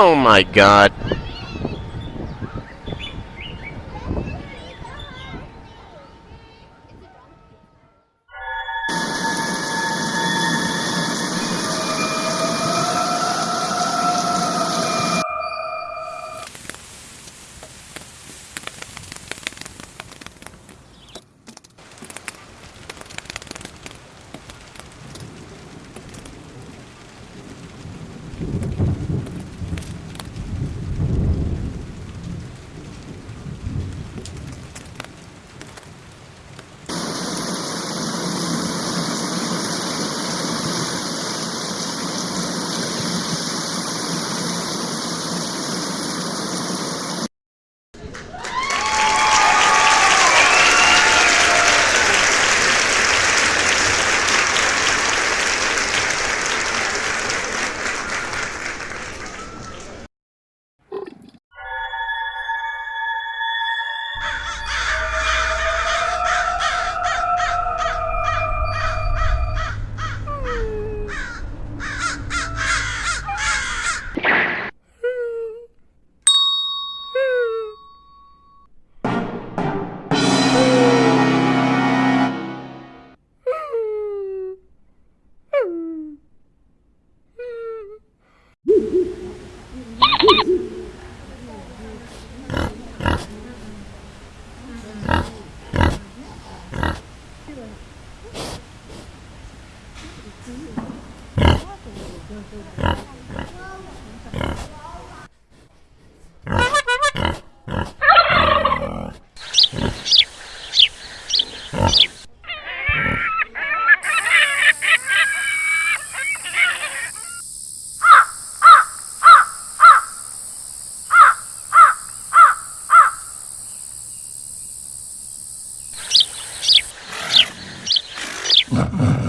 Oh my god. Uh-uh.